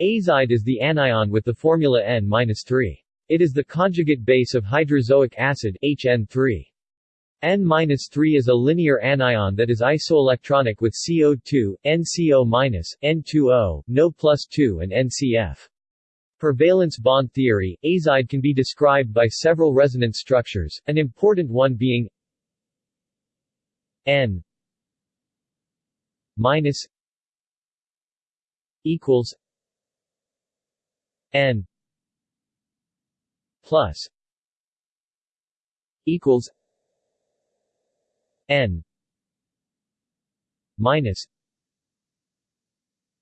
Azide is the anion with the formula N-3. It is the conjugate base of hydrazoic acid HN3. N-3 is a linear anion that is isoelectronic with CO2, NCO-, N2O, NO plus 2 and NCF. Per valence bond theory, azide can be described by several resonance structures, an important one being N minus equals N plus equals N minus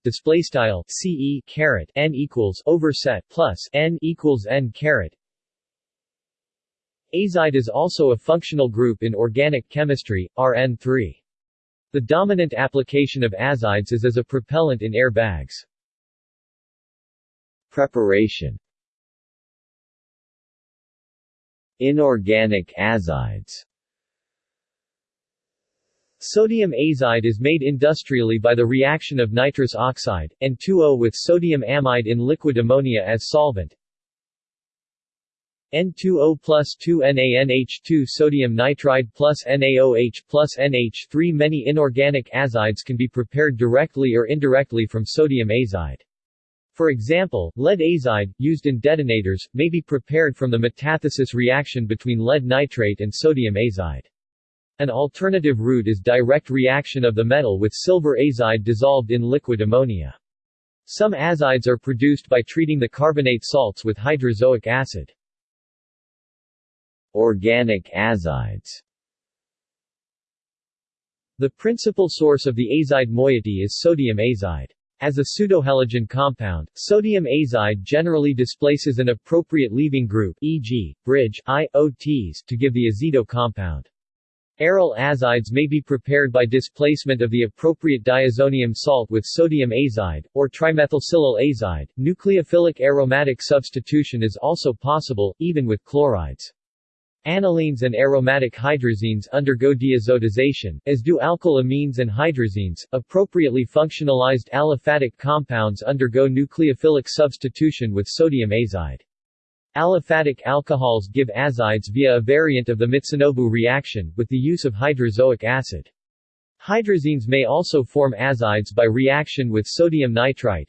display style ce caret n equals overset plus n equals n caret. Azide is also a functional group in organic chemistry rn3 the dominant application of azides is as a propellant in air bags Preparation Inorganic azides Sodium azide is made industrially by the reaction of nitrous oxide, and 2O with sodium amide in liquid ammonia as solvent. N2O plus 2NaNH2 sodium nitride plus NaOH plus NH3 Many inorganic azides can be prepared directly or indirectly from sodium azide. For example, lead azide, used in detonators, may be prepared from the metathesis reaction between lead nitrate and sodium azide. An alternative route is direct reaction of the metal with silver azide dissolved in liquid ammonia. Some azides are produced by treating the carbonate salts with hydrazoic acid. Organic azides The principal source of the azide moiety is sodium azide. As a pseudohalogen compound, sodium azide generally displaces an appropriate leaving group e.g., bridge, IOTs to give the azido compound. Aryl azides may be prepared by displacement of the appropriate diazonium salt with sodium azide, or trimethylsilyl azide. Nucleophilic aromatic substitution is also possible, even with chlorides. Anilines and aromatic hydrazines undergo diazotization, as do alkylamines and hydrazines. Appropriately functionalized aliphatic compounds undergo nucleophilic substitution with sodium azide. Aliphatic alcohols give azides via a variant of the Mitsunobu reaction, with the use of hydrazoic acid. Hydrazines may also form azides by reaction with sodium nitrite,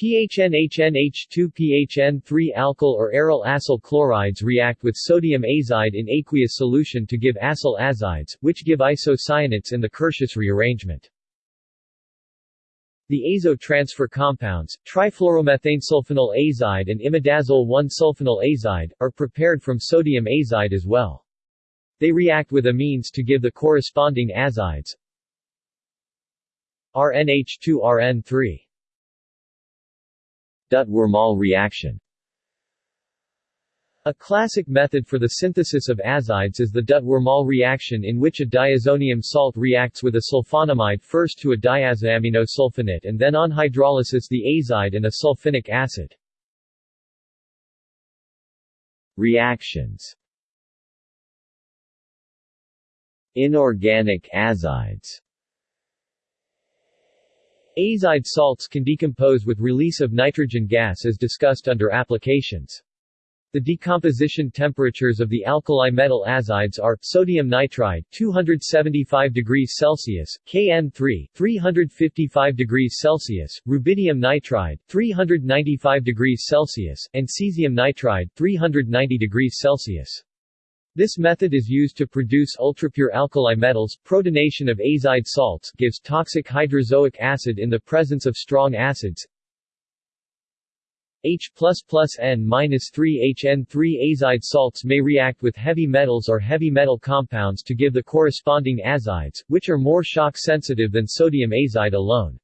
PHNHNH2PHN3 alkyl or aryl acyl chlorides react with sodium azide in aqueous solution to give acyl azides, which give isocyanates in the Curtius rearrangement. The azo transfer compounds, trifluoromethanesulfonyl azide and imidazole 1-sulfonyl azide, are prepared from sodium azide as well. They react with amines to give the corresponding azides RNH2-RN3 Dutt-Wormall reaction. A classic method for the synthesis of azides is the Dutt-Wormall reaction in which a diazonium salt reacts with a sulfonamide first to a diazoaminosulfonate and then on hydrolysis the azide and a sulfinic acid. Reactions. Inorganic azides Azide salts can decompose with release of nitrogen gas as discussed under applications. The decomposition temperatures of the alkali metal azides are sodium nitride 275 degrees Celsius, Kn3 355 degrees Celsius, rubidium nitride 395 degrees Celsius, and cesium nitride 390 degrees Celsius. This method is used to produce ultrapure alkali metals. Protonation of azide salts gives toxic hydrazoic acid in the presence of strong acids. H++ N-3 HN3 azide salts may react with heavy metals or heavy metal compounds to give the corresponding azides, which are more shock sensitive than sodium azide alone.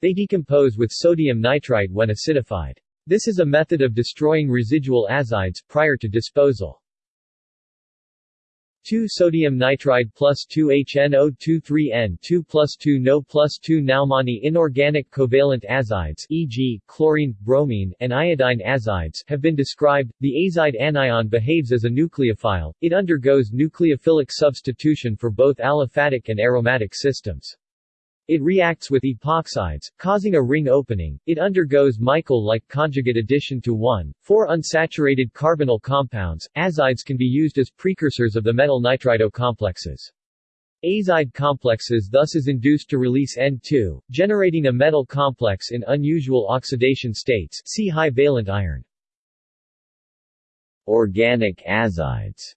They decompose with sodium nitrite when acidified. This is a method of destroying residual azides prior to disposal. 2 sodium nitride plus 2 HNO23N 2 plus 2 NO plus 2 Naumani inorganic covalent azides e.g., chlorine, bromine, and iodine azides have been described. The azide anion behaves as a nucleophile, it undergoes nucleophilic substitution for both aliphatic and aromatic systems. It reacts with epoxides, causing a ring opening. It undergoes Michael-like conjugate addition to 1,4 unsaturated carbonyl compounds. Azides can be used as precursors of the metal nitrido complexes. Azide complexes thus is induced to release N2, generating a metal complex in unusual oxidation states see high valent iron. Organic azides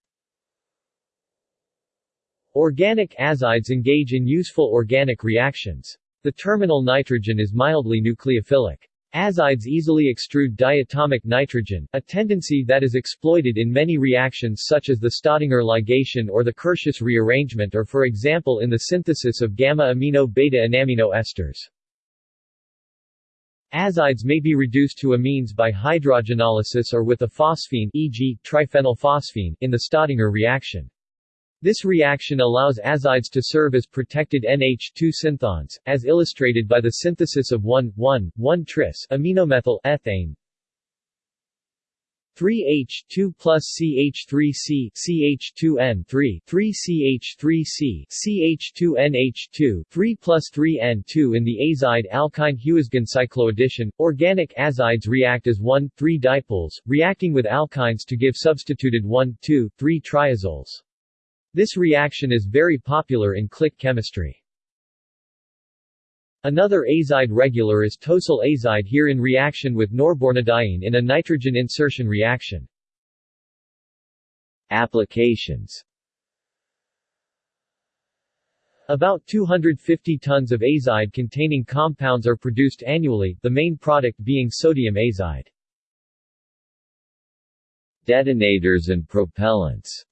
Organic azides engage in useful organic reactions. The terminal nitrogen is mildly nucleophilic. Azides easily extrude diatomic nitrogen, a tendency that is exploited in many reactions such as the Staudinger ligation or the Curtius rearrangement or for example in the synthesis of gamma-amino-beta-enamino esters. Azides may be reduced to amines by hydrogenolysis or with a phosphine e.g., triphenylphosphine in the Staudinger reaction. This reaction allows azides to serve as protected NH2 synthons, as illustrated by the synthesis of 1,1,1-tris aminomethyl ethane 3H2 plus CH3C CH2N3 3CH3C CH2NH2 3 plus 3N2 in the azide alkyne Huisgen cycloaddition. Organic azides react as 1,3 dipoles, reacting with alkynes to give substituted 1,2,3 triazoles. This reaction is very popular in click chemistry. Another azide regular is tosyl azide here in reaction with norbornadiene in a nitrogen insertion reaction. Applications About 250 tons of azide-containing compounds are produced annually, the main product being sodium azide. Detonators and propellants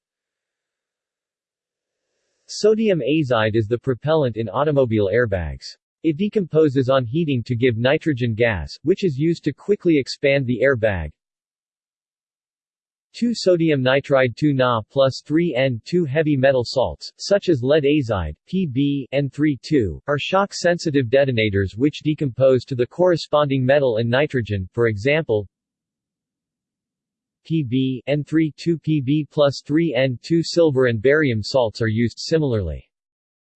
Sodium azide is the propellant in automobile airbags. It decomposes on heating to give nitrogen gas, which is used to quickly expand the airbag. 2 sodium nitride 2 Na plus 3 N2 heavy metal salts, such as lead azide, Pb, N32, are shock-sensitive detonators which decompose to the corresponding metal and nitrogen, for example, Pb, N3 2Pb plus 3N2 silver and barium salts are used similarly.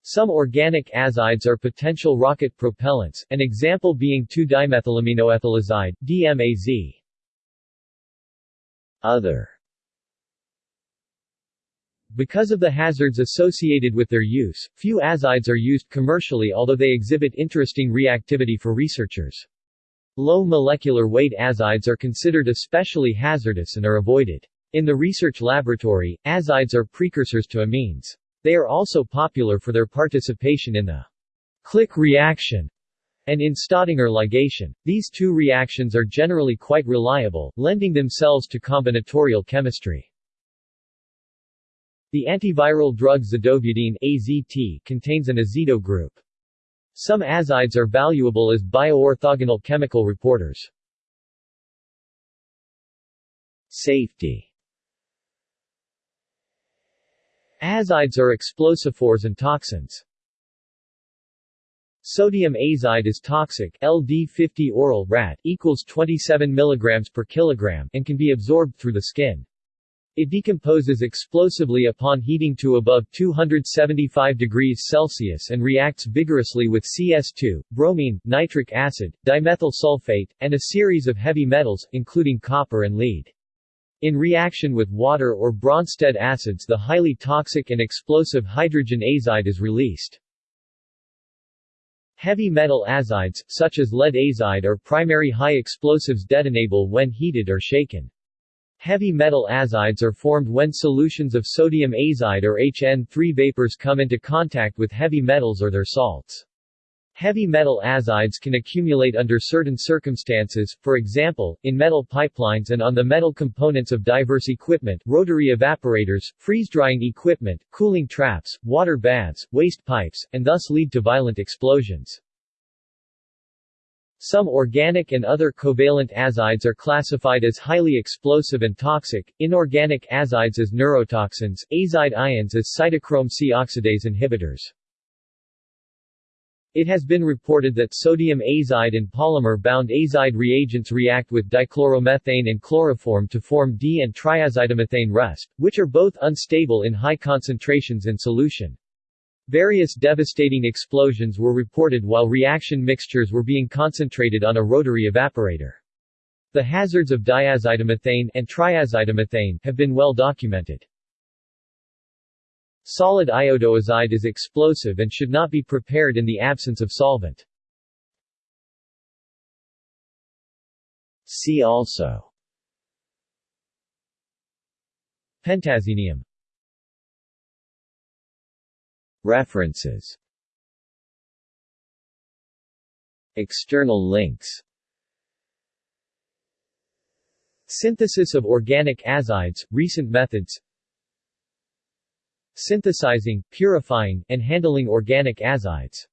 Some organic azides are potential rocket propellants, an example being 2-dimethylaminoethylazide, DMAZ. Other because of the hazards associated with their use, few azides are used commercially although they exhibit interesting reactivity for researchers. Low molecular weight azides are considered especially hazardous and are avoided. In the research laboratory, azides are precursors to amines. They are also popular for their participation in the click reaction and in Staudinger ligation. These two reactions are generally quite reliable, lending themselves to combinatorial chemistry. The antiviral drug zidovudine AZT contains an azido group. Some azides are valuable as bioorthogonal chemical reporters. Safety Azides are explosophores and toxins. Sodium azide is toxic LD50 oral rat equals 27 mg per kilogram and can be absorbed through the skin. It decomposes explosively upon heating to above 275 degrees Celsius and reacts vigorously with CS2, bromine, nitric acid, dimethyl sulfate, and a series of heavy metals, including copper and lead. In reaction with water or Bronsted acids the highly toxic and explosive hydrogen azide is released. Heavy metal azides, such as lead azide are primary high explosives detonable when heated or shaken. Heavy metal azides are formed when solutions of sodium azide or HN3 vapors come into contact with heavy metals or their salts. Heavy metal azides can accumulate under certain circumstances, for example, in metal pipelines and on the metal components of diverse equipment rotary evaporators, freeze-drying equipment, cooling traps, water baths, waste pipes, and thus lead to violent explosions. Some organic and other covalent azides are classified as highly explosive and toxic, inorganic azides as neurotoxins, azide ions as cytochrome C oxidase inhibitors. It has been reported that sodium azide and polymer-bound azide reagents react with dichloromethane and chloroform to form D- and triazidomethane resp, which are both unstable in high concentrations in solution. Various devastating explosions were reported while reaction mixtures were being concentrated on a rotary evaporator. The hazards of diazidomethane and triazidomethane have been well documented. Solid iodoazide is explosive and should not be prepared in the absence of solvent. See also Pentazenium References. External links. Synthesis of organic azides, recent methods. Synthesizing, purifying, and handling organic azides